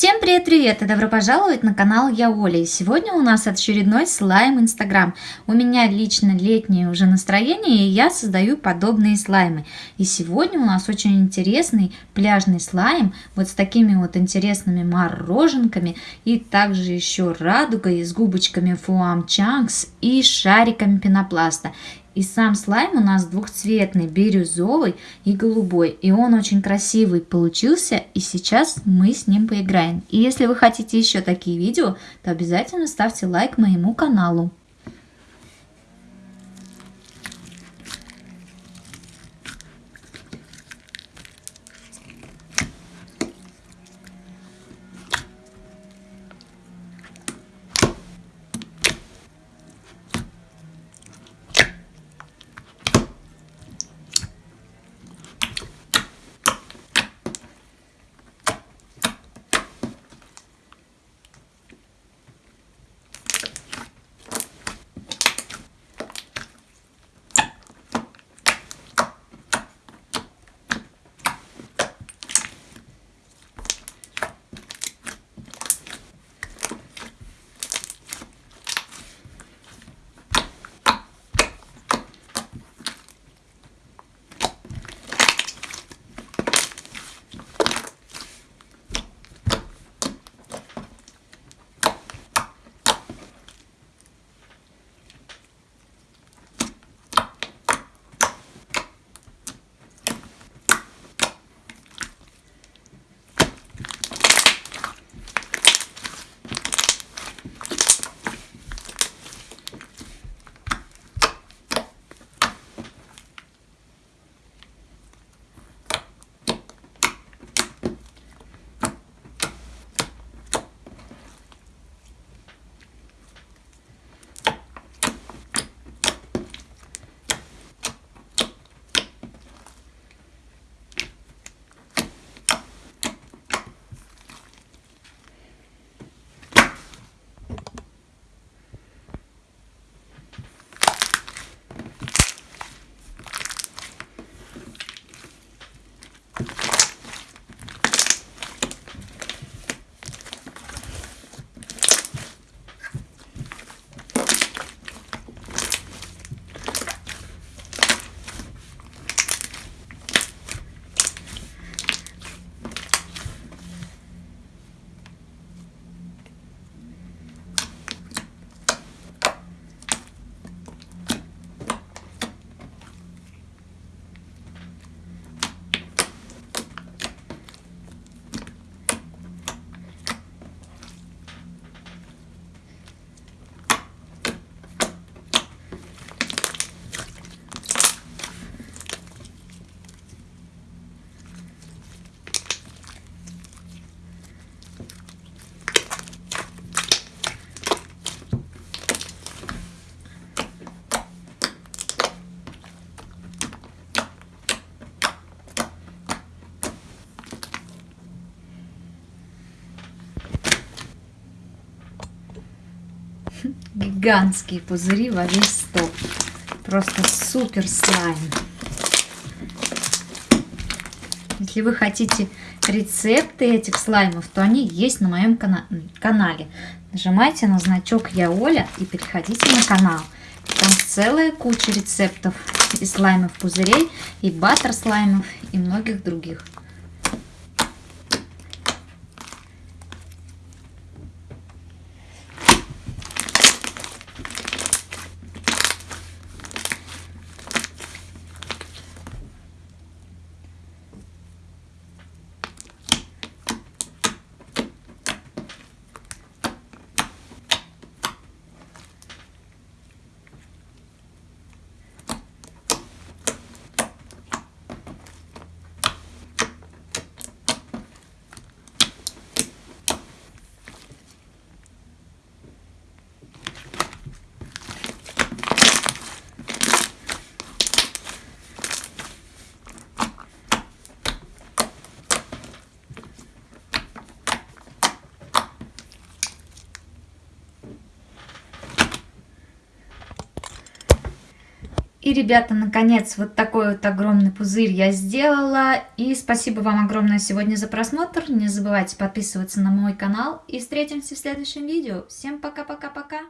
Всем привет-привет и добро пожаловать на канал Я Оля. И сегодня у нас очередной слайм Инстаграм. У меня лично летнее уже настроение, и я создаю подобные слаймы. И сегодня у нас очень интересный пляжный слайм, вот с такими вот интересными мороженками, и также еще радугой с губочками Фуам Чанкс и шариками пенопласта. И сам слайм у нас двухцветный, бирюзовый и голубой. И он очень красивый получился, и сейчас мы с ним поиграем. И если вы хотите еще такие видео, то обязательно ставьте лайк моему каналу. Гигантские пузыри во весь стол. Просто супер слайм. Если вы хотите рецепты этих слаймов, то они есть на моем кана канале. Нажимайте на значок Я Оля и переходите на канал. Там целая куча рецептов и слаймов пузырей, и баттер слаймов, и многих других. И, ребята, наконец, вот такой вот огромный пузырь я сделала. И спасибо вам огромное сегодня за просмотр. Не забывайте подписываться на мой канал. И встретимся в следующем видео. Всем пока-пока-пока.